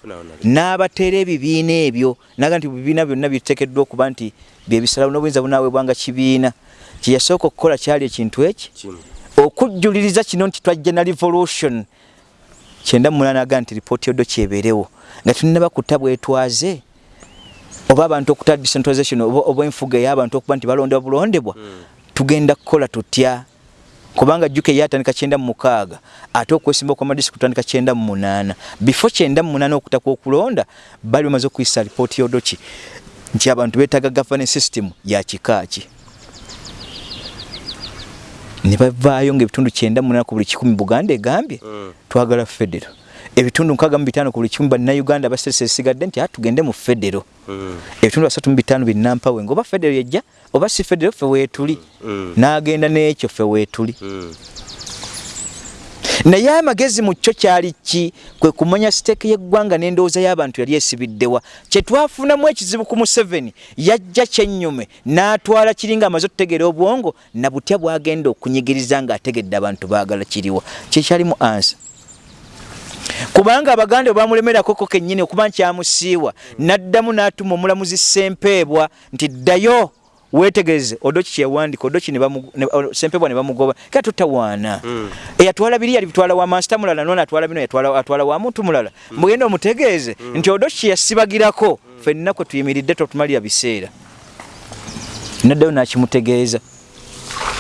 N'abateera ebibiina ebyo naga nti bibiina byonna biteekeddwa okuba nti byebisalawo n'obuyinza bunaweebwanga kibiina. Kye yasooka okukola kyali ekintu eki okujjuliriza kino nti twajja na revolution. Kyenda munana aga nti ripooti yoddo kyebeerewo. Nga tulinaba kuta bwetwaze oba abantu okuta decentralization oba oba enfuga ey'abantu okuba nti balondebwa bulondebwa tugenda kukola tutya kubanga jjuka eyatandika kyenda mu mukaaga ate okwesimba kw'amadisitulikiti kutandika kyenda mu munaana before kyenda mu munaana okuta kw'okulonda bali bamaze okuyisa ripooti yodoki nti abantu beetaaga governance system ya kika ki ne bavaayo ng'ebitundu kyenda mu munaana ku buli kikumi buganda egambye Mm. twagala federo ebitundu nkaaga mu bitaano ku buli kikumi bannayuganda basese esigadde nti a tugende mu federo Mm. ebitundu basatu mu bitaano binnampawe ngaoba federo yejja oba si federo ffe weetuli Mm. n'agenda n'ekyo ffe weetuli Mm. naye amagezi mu kyo kyali ki? Kwe kumanya siteeke y'eggwanga n'endowooza y'abantu yali esibiddewa kye twafunamu ekizibu ku museveni yajja kyennyume n'atwala kiri nga amaze okutegeera obwongo na butya bw'agenda okunyigiriza ng'ategedde abantu baagala kiriwa kyekyalimu ansa. Kubanga abaganda bwe bamulemerako kennyini okuba nkyamusiiwa n'addamu n'atuma omulamuzi sempeebwa nti ddayo weetegereze odoki kyewandika odoki ne bamu- sempeebwa ne bamugoba kale tutawaana. Mm. eyatwala biri yalibitwala wa masita mulala nona atwala bino yatwala atwala wa muntu mulala. Mugenda omutegeeze nti odoki kyeyasibagirako ffenna kwe tuyimiridde totumalira biseera. Naddayo nakimutegeeza.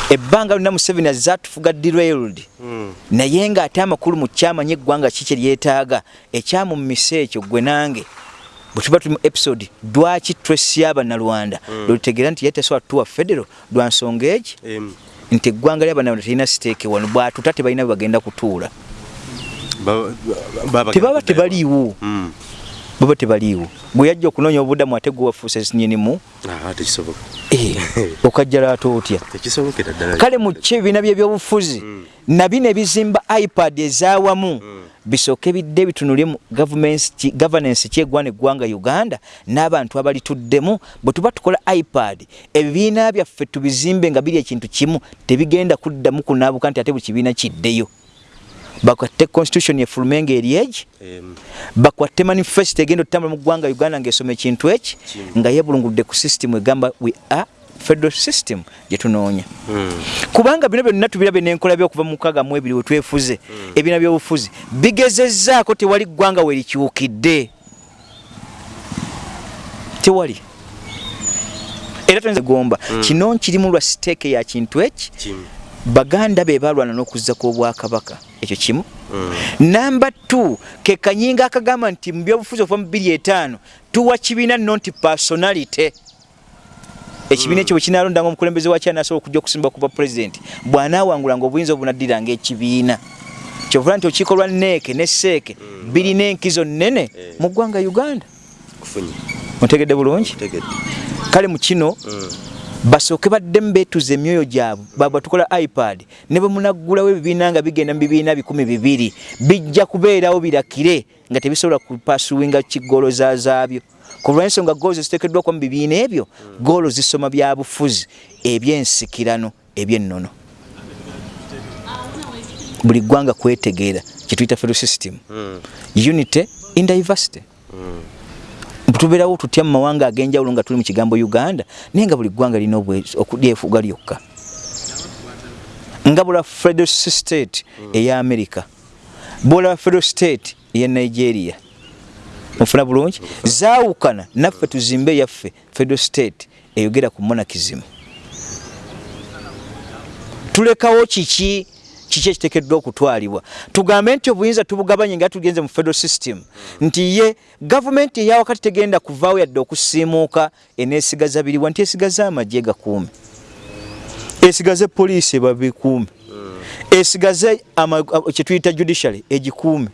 Ebbanga lina museveni azze atufuga derailed Mm. naye ng'ate amakulu mu kyamanya eggwanga ki kye lyetaaga ekyamumisa ekyo gwe nange bwe tuba tuli mu episode lwaki twesi abannalwanda lwetutegeera nti yatesobola tuwa federo lwa nsonga egi? Nti eggwanga ly'abannalwanda terina siteeke wano bwatuta tebalina bwe bagenda kutuula. Ba- ba- tebaba tebaliiwo. Mm. Baba tebaliiwo. Bwe yajja okunoonya obudamu ate gwe wafuuse nyinimu Ah, tekisoboka. okajja lwate otya? Kale mu ki ebibiina byebyobufuzi nabino ebizimba ipad ezaawamu bisooke bidde ki- governance kyegwana eggwanga uganda n'abantu abalituddemu bwe tuba tukola ipad ebibiina byaffe tubizimbe nga biri ekintu kimu tebigenda kuddamu kunaabuka nti ate buli kibiina kiddeyo bakwatte constitution efulume ng'eri egi? Em. bakwatte manifesto egenda otutambula mu ggwanga uganda ng'esoma ekintu eki? Nga yebulunguludde ku system egamba we are federal system gye tunoonya. Mm. kubanga bino byonna tubirabe n'enkola byokuva mu mukaaga mu ebiri we twefuze ebiina by'obufuzi bigezezzaako tewali ggwanga we likyukidde tewali. Era tonzegomba mm. kino nkirimu lwa siteeke ya kintu eki baganda be balwana n'okuzza kw'obwakabaka ekyo kimu mm. namba t ke kanyinga akagamba nti mu byobufuzi okuva mu 25 tuwa kibiina nonti personality ekibiina ekyo bwe kinaalondanga omukulembeze wakyo anasobola okujja okusimba kuba pulezidenti bw'anaawangulanga obuyinza obunaddiranga ekibiina kyovula nti okiiko lwa neeke ne seeke mm. birina enkizo nnene eh. mu ggwanga uganda ontegedde bulungi kale mu kino mm. Basooke baddemu beetuza emyoyo gyabwe baba tukola ipad ne bwe munaggulawo ebibiina nga bigenda mu bibiina bikumi bibiri bijja kubeerawo birakire nga tebisobola kupasuwinga kigolo zazaabyo ku lw'ensonga goolo ziteekeddwako mu bibiina ebyo goolo zisoma bya bufuzi ebyensikirano ebyennono buli ggwanga kwetegeera kyetuyita federal system mm. unity in diversity mm. Tubeerawo tutya mu mawanga ag'enjawulo nga tuli mu kigambo uganda? Naye nga buli ggwanga lina okulyefuga lyokka. Nga bula federal state eya america bwolaba federal state eya nigeria mufuna bulungi? Zaawukana naffe tuzimbe yaffe federal state eyogera ku monakism tulekawo kiki kiki ekiteekeddwa okutwalibwa? Tugambe nti obuyinza tubugabanye nga tugenze mu federal system. Nti ye gavumenti eyawakati tegenda kuvaawo yadde okusiimuuka eneesigaza biriwa nti esigaze amagye gakuume esigaze poliisi babikuume esigaze kyetuyita judiciary egikuume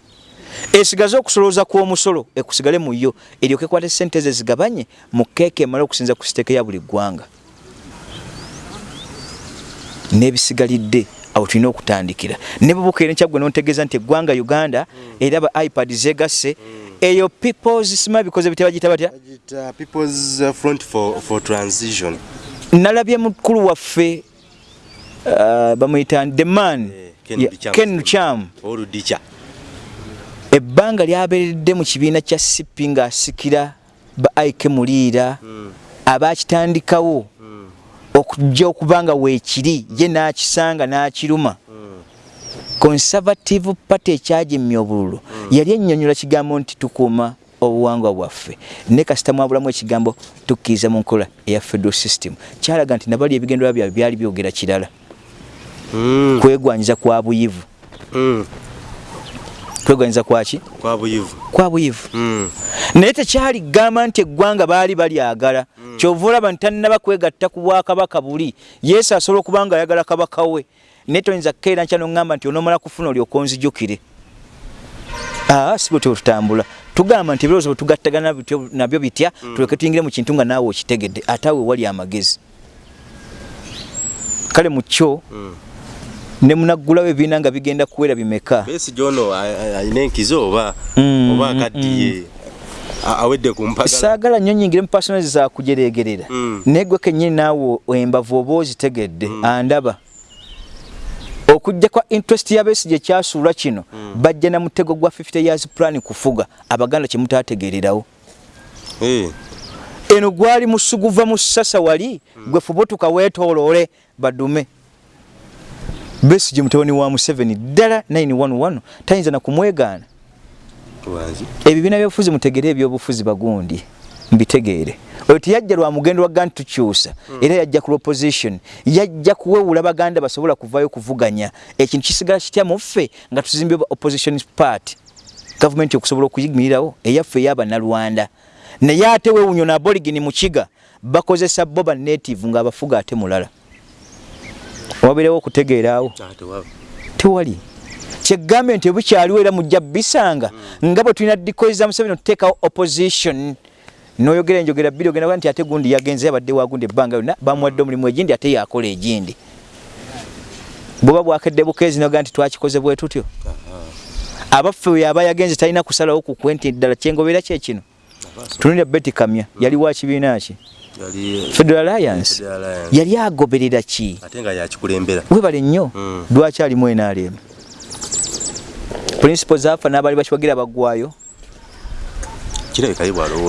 esigaze okusolooza kw'omusolo ekusigale mu yo eryoke kwata sente ze zigabanye mu keeka emala okusinza ku siteeke ya buli ggwanga. N'ebisigalidde awo tulina okutandikira. Ne bubukeera nekyaggwe nontegeeza nti eggwanga uganda era ba ipad zegasse. Eyo peoples sima bikoze bitya bagita batya? Uh, nalabye mukulu waffe uh, bamuyita the man eh, ken lucham ebbanga lyabeeredde mu kibiina kya sipi ng'asikira ba aike muliira hmm. Abakitandikawo okujja okuba nga weekiri ye n'akisanga n'akiruma. Conservative party ekyagimya obululu. Yali ennyonnyola kigambo nti tukuuma obuwangwa bwaffe. Ne kasita mwabulamu ekigambo tukkiriza mu nkola eya federal system. Kyalaga nti nabali ebigendera byabwe byali byogera kirala. Mm. kwegwanyiza kwa buyivu. Mm. kwegwanyiza kwaki kwa buyivu. Naye tekyali gamba nti eggwanga baali balyagala. Kyova olaba nti tannaba kwegatta ku bwakabaka buli yesu asobola okuba nga ayagala kabaka we. Naye toyinza kukeera nkya noŋŋamba nti onoomala kufuna olyoka onzijukire aa si bwetyo tutambula tugamba nti ebirowoozo bwe tugattagana nabyo bitya mm. tuleke tuyingire mu kintu nga naawe okitegedde ate awe wali amagezi. Kale mu kyo mm. ne munaggulawo ebibiina nga bigenda kuwera bimeka? Besi jono alina enkizo oba? Oba akaddiye. Awedde ku mpagala saagala nnyo nyingire mu personazi zakujereegerera mm. naye gwe kennyini naawe embavu oba ozitegedde mm. andaba okujja kwa interest yabesi gye kyasuula kino mm. bajja na mutego gwa 50 years plan kufuga abaganda kye mutaategeererawo hey. eno gwali musuguva mu ssasa wali mm. gwe fubutuka weetooloole badume Besigye mutabani wa Museveni ddala 911 tayinza na kumwegaana. Ebibiina by'obufuzi mutegere ebyobufuzi bagundi mbitegeere. Oyo tiyajja lwa mugendo wa gantu tukyusa mm. era yajja ku opposition yajja kuwewula baganda basobola kuvayo kuvuganya. Ekintu kisigala kitya muffe nga tuzimbye opposition party? Government okusobola okuyimirirawo eyaffe eyaba nalwanda naye ate wewunyo na aborigini mu kiga bakozesa boba native ng'abafuga ate mulala. Wabirewo okutegeeraawo tewali kyegambe nti bukyaliwo era mujja bisanga nga bwe tulina dikoiza museveni okuteekawo opposition. Noyogera enjogera bbiri ogenda nti ate gundi yagenze abadde wagundi ebbanga yonna bamuwadde omulimu egindi ate yakola egindi. Bweba bwakedde bukeezi noga nti twakikoze bwe tutyo. Abaffe we yaba yagenze talina kusalawo kukwe nti ddala kyengobera kyekino tunulira beti kamya yali wa kibiina ki? Federal Alliance. Yali agoberera ki? Webale nnyo. Mm. lwaki alimu NRM principles zafa n'abali bakiwagira bagwayo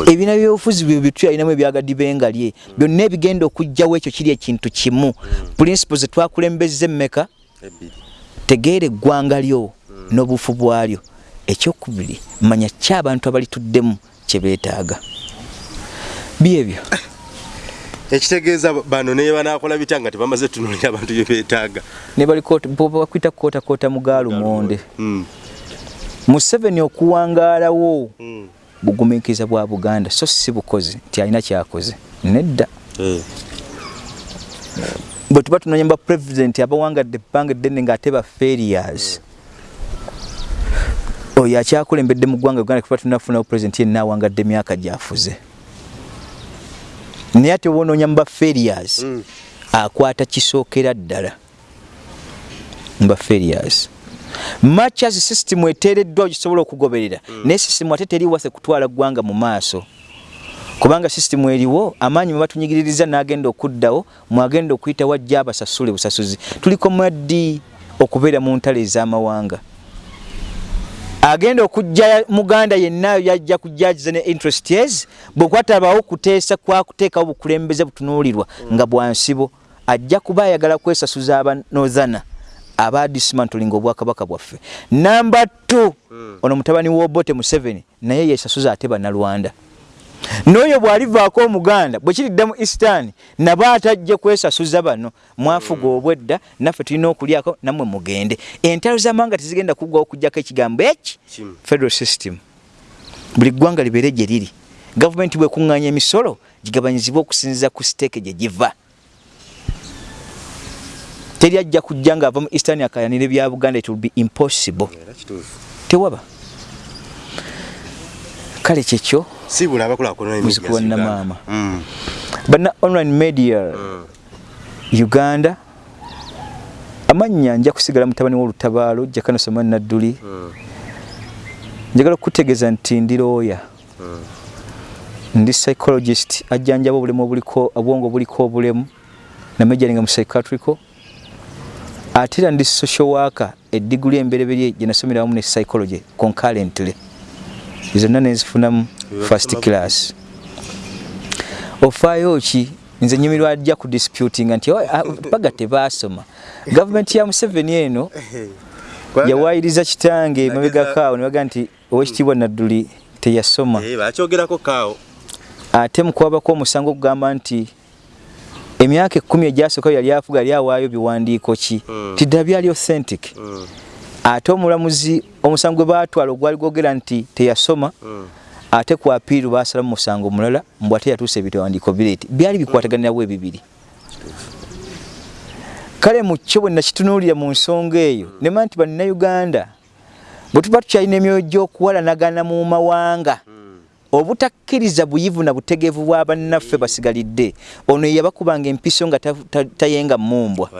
ebina byobufuzi byo bitu alinamu ebyagadi bengalye. Byonna ebigenda okujjawo ekyo kiri ekintu kimu. Mm. principles zetwakulembeza emmeka tegeera eggwanga lyo mm. n'obufu bwalyo. Ekyokubiri manya ki abantu abalituddemu kye beetaaga? Byebyo ekitegeeza bano naye banakola bitya nga tebamaze tunulira abantu bye beetaaga? Ne bali bakwita kootakoota mugalumonde Mm, museveni okuwangaalawo mm. bugumiikiriza bwa buganda so si bukozi nti alina kyakoze nedda. Eh, bwe tuba tunoonya ba pulezidenti abawangadde ebbanga eddene ng'ate ba failures. Oyo akyakulembedde mu ggwanga uganda kuba tunafunawo pulezidenti yenna awangadde emyaka gyafuze. Naye ate obonoonya mu ba failures Mm. akwata kisookera ddala. Mu ba failures much as system eteereddwa gisobola okugoberera naye system ate teri wase kutwala ggwanga mu maaso. Kubanga system eriwo amaanyi mwe batunyigiririza n'agenda okuddawo mwagenda okuyita wajja abasasule busasuzi. Tuliko mwaddi okubeera mu ntale ez'amawanga. Agenda okujja muganda yenna yajja kujjagiza ne interest yes bwekwatabawo kuteesa kwakuteekawo bukulembeze butunuulirwa nga bwansibo ajja kuba ayagala kwesasuza abanozana aba dismantling obwakabaka bwaffe. Namba 2 ono mutabani w'obote museveni naye yesasuza ate bannalwanda n'oyo bw'alivaako omuganda bwe kiridda mu eastern nabo atajje kwesasuza bano mwafuga obwedda naffe tulina okulyako nammwe mugende. Entalo z'amawanga tezigenda kuggwawo okugjako ekigambo eki federal system. Buli ggwanga libeere gye liri. Gavumenti bwekuŋŋaanya emisolo gigabanyizibwa okusinziza ku siteeke gye giva teri ajja kujja ng'ava mu eastern akayanire bya buganda it will be impossible. Tewaba. Kale kyekyo siibula abakulaakulana Muzzukulu wa Namaama. banna online media uganda amannya nja kusigala mutabani w'olutabaalo jakano samani nadduli njagala okutegeeza nti ndi looya ndi psychologist. Ajjanjaba obulemu obuliko obwongo obuliko obulemu. Namajalinga mu psychiatrical ate era ndi social worker eddiguli embereberye gye nasomera wamu ne psychology concurrently. Zonna nenzifunamu first class. Ofaayo ki? Nze nyumirwa ajja ku disputing nti "Oh, ah, baga tebaasoma. Gavumenti ya museveni eno yawayiriza kitange mabegakaawo nebaga nti owekitiibwa nadduli teyasoma. Bakyogerako kaawo ate mukwabako omusango okugamba nti emyaka ekkumi egyasooka yali afuga yali awaayo biwandiiko ki? Mm. tiddala byali authentic. Ate omulamuzi omusango gwe baatwala ogwali gwogera nti teyasoma ate ku apiiru baasalamu musango mulala mbw ate yatuusa ebiwandiiko bireeti byali bikwataganirawo ebibiri. Kale mu kyo bwe nakitunuulira mu nsonga eyo nema nti bannayuganda bwe tuba tukyalina emyoyo gy'okuwalanagana mu mawanga obutakkiriza buyivu na butegeevu bwa bannaffe basigalidde. Ono yabakubanga empiso nga ta- ta- tayenga mumbwa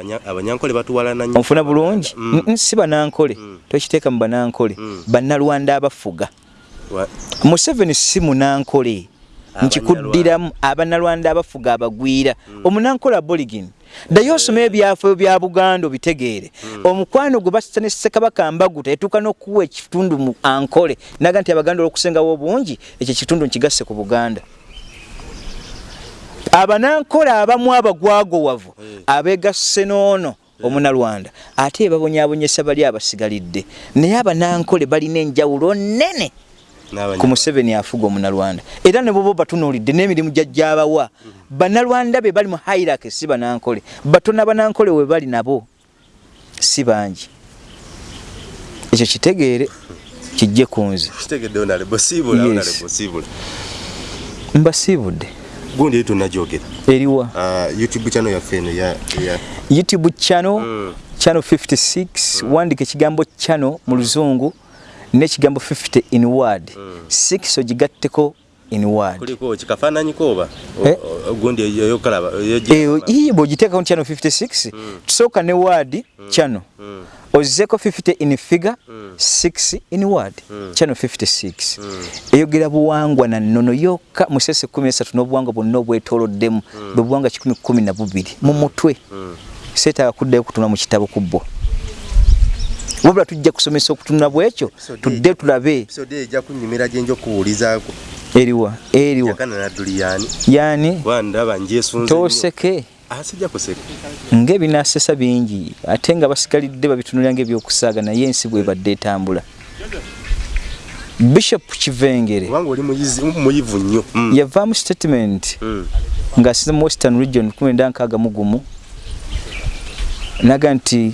onfuna bulungi? Mm. Si banankole. Mm. tokiteeka mu banankole. Mm. bannalwanda abafuga. Museveni si munankole. Nkikuddiramu abannalwanda abafuga abagwira. Omunankole aborigin ddaye osome ebyafaayo bya buganda obitegeere. Omukwano gwe bassa ne ssekabaka mbaguta etuuka n'okuwa ekitundu mu ankole naga nti abaganda olwokusengawo obungi ekyo ekitundu nkigasse ku buganda. Abanankole abamu abagwagowavu abeegasse n'ono omunalwanda ate babonyabonyesa bali abasigalidde. Naye abanankole balina enjawulo nnene ku museveni afuga omunalwanda. Era ne boba batunuulidde n'emirimu gyajjabawa bannalwanda be bali mu hairaki si banankole. Batona banankole we bali nabo si bangi. Ekyo kitegeere kijje ku nze. Mbasiibudde gundi eri tonnagyogera eriwa. Ah, youtube channel yaffe eno youtube channel Mm. channel 56 wandika ekigambo channel mu luzungu n'ekigambo 50 in word. 6 ogigatteko in word. Kuliko kikafaananyiko oba? O- Eh? o- gundi eyokalaba eyo ii bwogiteekako mu channel 56 tusooka ne word channel. Ozzeeko 50 in figure 6 in word channel 56 eyogera buwangwa na nnono yokka musese 13 n'obuwangwa bwonna obwetooloddemu bwe buwangwa 112 mu mutwe. Seetaaga kuddayo kutunula mu kitabo ku bbo wabula tujja kusomesa okutunula bwekyo tudde tulabe. episode ejja kunyumira gyenja okuwulizaako eriwa eriwa. Yaani? Wandaba njesunze tooseke. Sijja kuseka. Ng'ebinaasesa bingi ate nga basigalidde babitunulira ng'ebyokusaaga naye ensi bwebadde etambula. Bishop kivengere. Muyivu nnyo. Mm. yavaamu statement Mm. ng'asize mu western region 1961 naga nti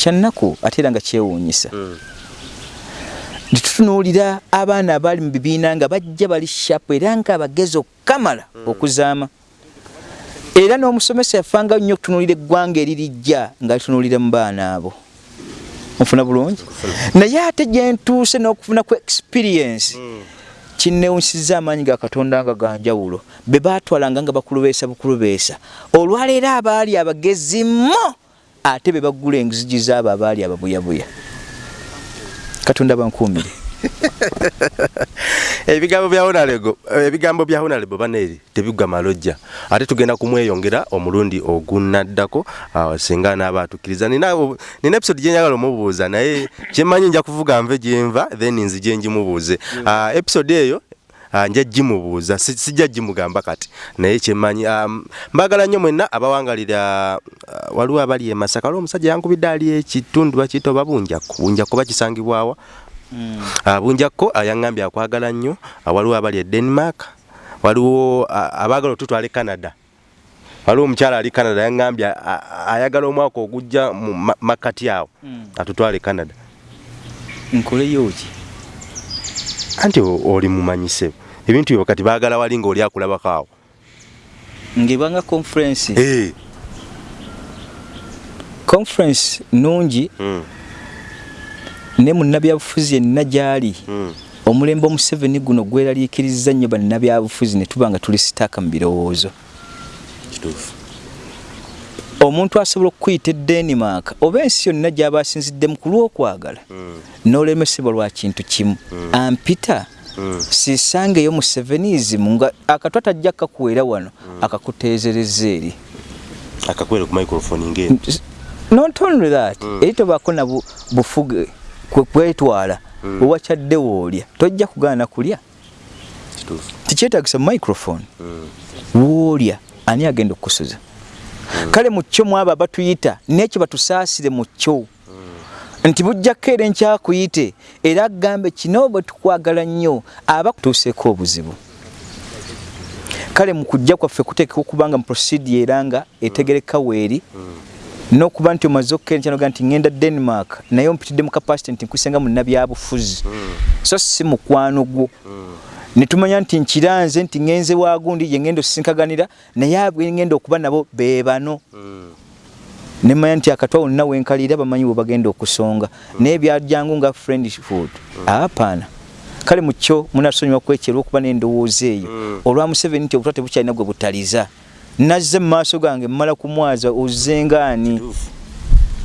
kyannaku ate era nga kyewuunyisa. Mm. nitutunuulira abaana abaali mu bibiina nga bajja bali shapu era nga abagezi okukamala okuzaama. Era n'omusomesa yafanga nnyo okutunuulira eggwanga eririjja nga litunuulira mu baana abo. Nfuna bulungi? Naye ate gye ntuuse n'okufuna ku experience kinnewunyisiza amaanyi ga katonda nga ganjawulo be baatwalanga nga bakulubeesa bukulubeesa. Olwaleero abaali abagezi mo ate be baggula engizigi zaabo abaali ababuyabuya. Katonda bankuumire ebigambo bya honalego ebigambo bya honalego baneeri tebigwa malojja. Ate tugenda kumweyongera omulundi ogunaddako singa naaba atukkiriza nina episode gyenjagala omubuuza naye kyemmanyi nja kuvuga nve gyenva then nzije njimubuuze Ah, episode eyo nja gimubuuza si- sijja gimugamba kati. Naye kyemmanyi ah, mbagala nnyo mwenna abawangalira ah, waliwo abali e masaka. Waliwo omusajja yankubidde ali ekitundu bakiyita oba bunjakko. Bunjakko bakisangibwawa Ah, bunjakko ah, yaŋŋambye akwagala nnyo. Ah, waliwo abali e denmark. Waliwo ah, abaagala otutwala e canada. Waliwo omukyala ali canada yaŋŋambye ah, ah, ayagala omwaka ogujja mu ma- makkati awo. Atutwala e canada. Nkoleyo ki anti oli mumanyise. Ebintu byo kati baagala wali ng'oli akulabako awo. Ngebanga conference. Eh, conference nungi. Mm, ne munnabyabufuzi yenna gyali. Mm, omulembe omuseveni guno gweraliikiriza nnyo bannabyabufuzi ne tuba nga tuli sitaaka mu birowoozo. Kituufu omuntu asobola okukuyita edenmark oba ensi yonna gy'aba asinziddemu ku lw'okwagala Mm, n'olemesebwa lwa kintu kimu. Ampita mm, sisangeyo mu sevenizimu nga akatwa tajja kakuweera wano akakuteezereza eri. Akakwere ku microphone ng'eno not only that eri tobaako na bu- bufuge kwe kwetwala wewakyadde woolya tojja kugaana kulya. Tikyetagisa microphone. Mm, woolya ani agenda okukusuza kale mu kyo mwabo abatuyita nekyo batusaasire mu kyo. Nti bujjako era enkyakuyite era agambe kino bwe tukwagala nnyo aba kutuuseeko obuzibu. Kale mu kujja kwaffe kuteekeka okuba nga mu procedi era nga etegereka weeri n'okuba nti omaze okukeenkyanoga nti ŋŋenda denmark naye ompitidde mu capacity nti nkusenga munnabyabufuzi. So si mukwano gwo ne tumanya nti nkiranze nti ŋŋenze waagundi gye ŋŋenda osinkaganira naye abwe ŋŋenda okuba nabo be bano. Mm, ne mmanya nti akatwa wonna wenkalira bamanyi bwe bagenda okusonga. Naye byajjangu nga friendfood apaana kale mu kyo munatusonyiwa kwekyera okuba n'endowooza eyo. Olwa museveni nti obutwa tebukyalina gwe butaliza. Nazze mu maaso gange mmala kumwaza ozengaani kituufu.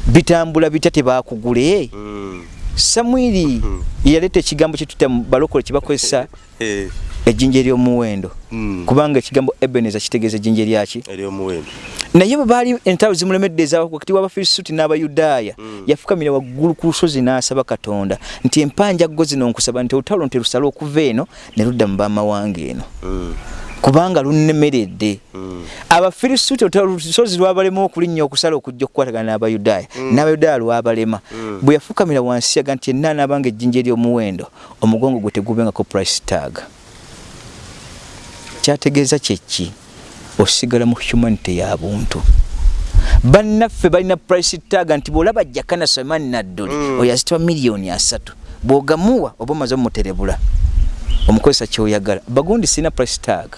Bitambula bitya tebakugule? Mm, samwiri yaleeta ekigambo kyetutta mu balokole kyebakozesa eh, ejjinja ery'omuwendo mm, kubanga ekigambo ebeneza kitegeeza ejjinja eryaki ery'omuwendo naye bwe baali entalo zimulemedde eza wakati w'abafirisuuti n'abayudaaya yafukamira waggulu ku lusozi n'asaba katonda nti empanja go zino nkusaba nti olutalo nterusale okuva eno ne ludda mu bamawanga eno. Mm, kubanga lunnemeredde mm, abafirisuuti olutalo lusozi lwabalema okulinnya okusala okujja okukwatagana n'abayudaaya. N'abayudaaya lwabalema. Bwe yafukamira wansi yaga nti yenna anaabanga ejjinja ery'omuwendo omugongo gwe tegubengako price tag. Kyategeeza kyeki osigala mu humanity ya buntu. Bannaffe balina price tag nti bwolaba jakana nadduli Mm. oyo azitwa miliyoni asatu bw'ogamuwa oba omaze omuterebula omukozesa kyoyagala bagundi sirina price tag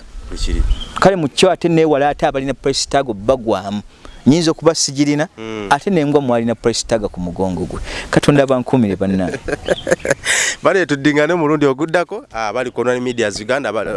kale mu kyo ate neewala ate abalina price tag bagwamu. Nyinza okuba sigirina Mm. ate nembwa mwalina price tag ku mugongo gwe. Katonda abankuumire bannange. Bale tuddingane omulundi oguddako. Abali ku online medias uganda aba-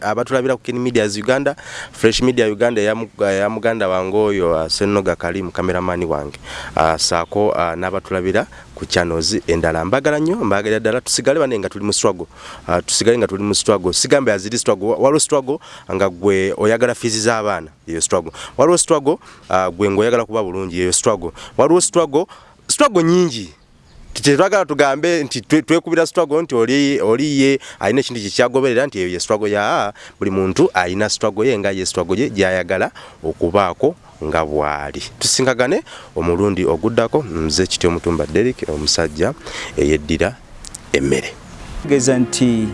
abatulabira- ku kin medias uganda fresh media uganda eya muganda wange oyo ah, senoga kalimu kameramani wange. Ah, saako ah, n'abatulabira ku channels. Endala mbagala nnyo mbagalira ddala tusigale bane nga tuli mu struggle. Ah, tusigale nga tuli mu struggle. Sigambe aziri struggle. Wa- waliwo struggle nga gwe oyagala fizi z'abaana eyo struggle. Waliwo struggle ah, gwe ng'oyagala kuba bulungi eyo struggle. Waliwo struggle struggle nyingi tetwagala tugambe nti twe- twekubira struggle nti oli oli ye alina ekintu kyekyagoberera nti eyo ye struggle ya buli muntu alina struggle ye nga ye struggle ye gyayagala okubaako nga bwali. Tusingagane omulundi oguddako nze kityo mutumba Derek omusajja eyeddira emmere. Kugeza nti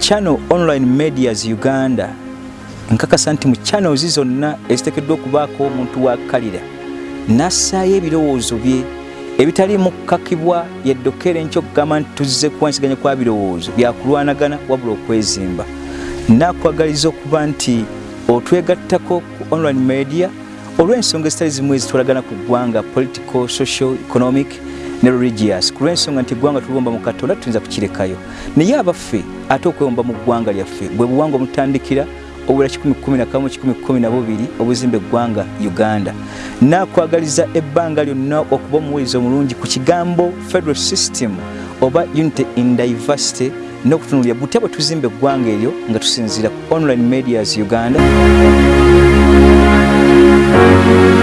channel online medias uganda nkakasa nti mu channels zonna eziteekeddwa okubaako omuntu wakalira nassaayo ebirowoozo bye ebitaliimu kukakibwa yeddokere enkyo okugamba nti tuzze kuwansiganya kwa birowoozo byakulwanagana wabula okwezimba. Nakwagaliza okuba nti otwegattako ku online media olw'ensonga ezitali zimu ezitwalagana ku ggwanga political social economic ne religious. Ku lw'ensonga nti eggwanga tuliwomba mu katonda tuyinza kukirekayo. Naye abaffe ate okwewomba mu ggwanga lyaffe bwe buwanga omutandikira obula 111 obuzimba eggwanga uganda nakwagaliza ebbanga lyonna okuba omuwuliza omulungi ku kigambo federal system oba unity in diversity n'okutunulira butya bwe tuzimba eggwanga eryo nga tusinziira ku online medias uganda Thank you.